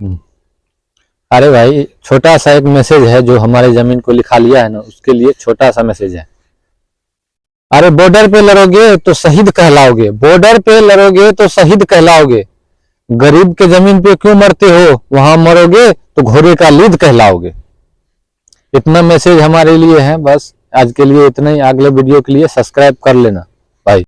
हम्म। अरे भाई, छोटा सा एक मैसेज है जो हमारे ज़मीन को लिखा लिया है ना, उसके लिए छोटा सा मैसेज है। अरे बॉर्डर पे लड़ोगे तो शहीद कहलाओगे। बॉर्डर पे लड़ोगे तो शहीद कहलाओगे। गरीब के ज़मीन पे क्यों मरते हो? वहाँ मरोगे तो घोड़े का लीद कहलाओगे। इतना मैसेज हमारे लिए है, बस। आज के लिए इतना ही। अगले वीडियो के लिए सब्सक्राइब कर लेना।